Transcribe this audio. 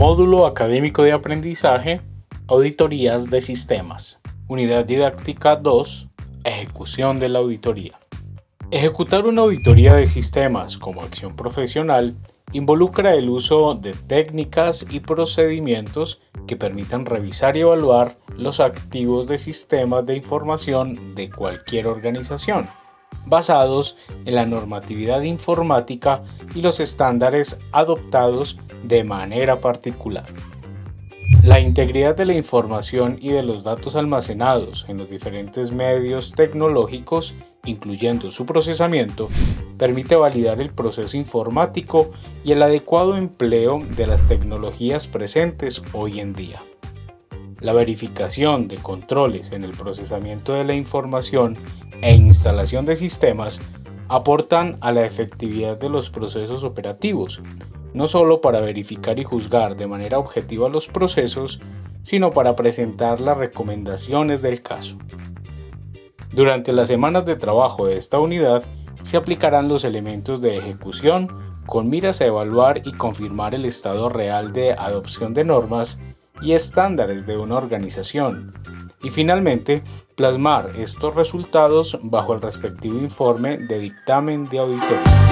Módulo Académico de Aprendizaje, Auditorías de Sistemas. Unidad Didáctica 2, Ejecución de la auditoría. Ejecutar una auditoría de sistemas como acción profesional involucra el uso de técnicas y procedimientos que permitan revisar y evaluar los activos de sistemas de información de cualquier organización, basados en la normatividad informática y los estándares adoptados de manera particular. La integridad de la información y de los datos almacenados en los diferentes medios tecnológicos, incluyendo su procesamiento, permite validar el proceso informático y el adecuado empleo de las tecnologías presentes hoy en día. La verificación de controles en el procesamiento de la información e instalación de sistemas aportan a la efectividad de los procesos operativos, no solo para verificar y juzgar de manera objetiva los procesos, sino para presentar las recomendaciones del caso. Durante las semanas de trabajo de esta unidad se aplicarán los elementos de ejecución con miras a evaluar y confirmar el estado real de adopción de normas y estándares de una organización, y finalmente plasmar estos resultados bajo el respectivo informe de dictamen de auditoría.